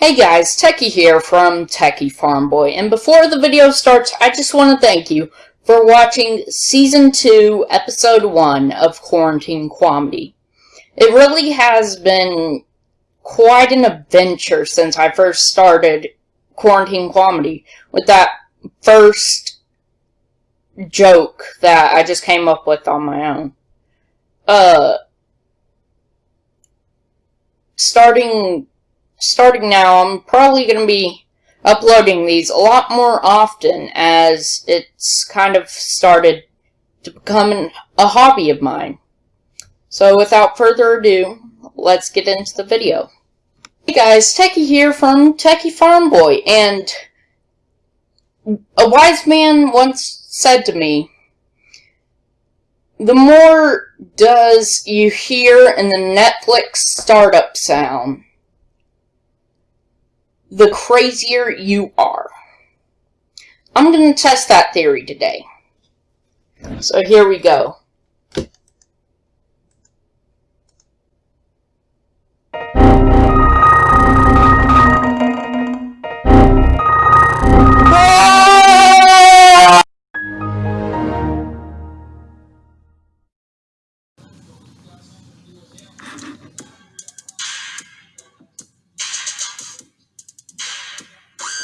Hey guys, Techie here from Techie Farm Boy, and before the video starts, I just want to thank you for watching Season 2, Episode 1 of Quarantine Quamedy. It really has been quite an adventure since I first started Quarantine Quamedy with that first joke that I just came up with on my own. Uh, starting starting now, I'm probably going to be uploading these a lot more often as it's kind of started to become a hobby of mine. So without further ado, let's get into the video. Hey guys, Techie here from Techie Farm Boy, and a wise man once said to me, the more does you hear in the Netflix startup sound, the crazier you are. I'm going to test that theory today. So here we go.